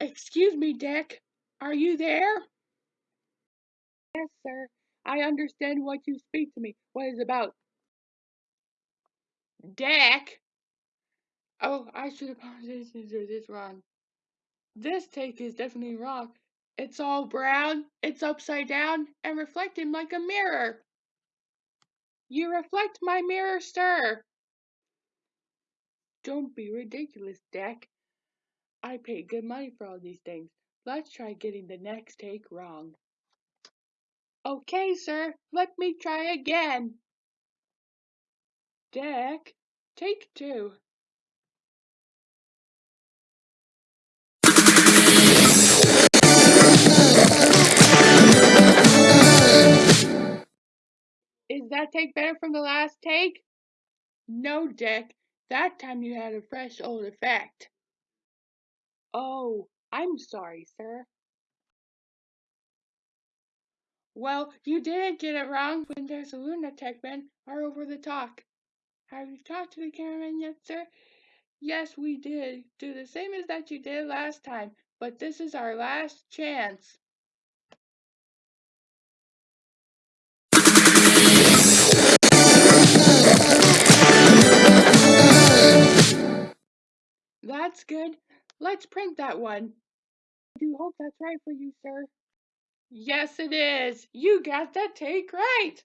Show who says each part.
Speaker 1: Excuse me, Dick. Are you there? Yes, sir. I understand what you speak to me. What is it about? Dick? Oh, I should apologize if this wrong. This take is definitely wrong. It's all brown, it's upside down, and reflecting like a mirror. You reflect my mirror, sir. Don't be ridiculous, Dick. I paid good money for all these things. Let's try getting the next take wrong. Okay, sir, let me try again. Dick, take two. Is that take better from the last take? No, Dick. That time you had a fresh old effect. Oh, I'm sorry, sir. Well, you didn't get it wrong when there's a lunatic man are over the talk. Have you talked to the cameraman yet, sir? Yes, we did. Do the same as that you did last time, but this is our last chance. That's good. Let's print that one. I do hope that's right for you, sir. Yes, it is. You got that take right.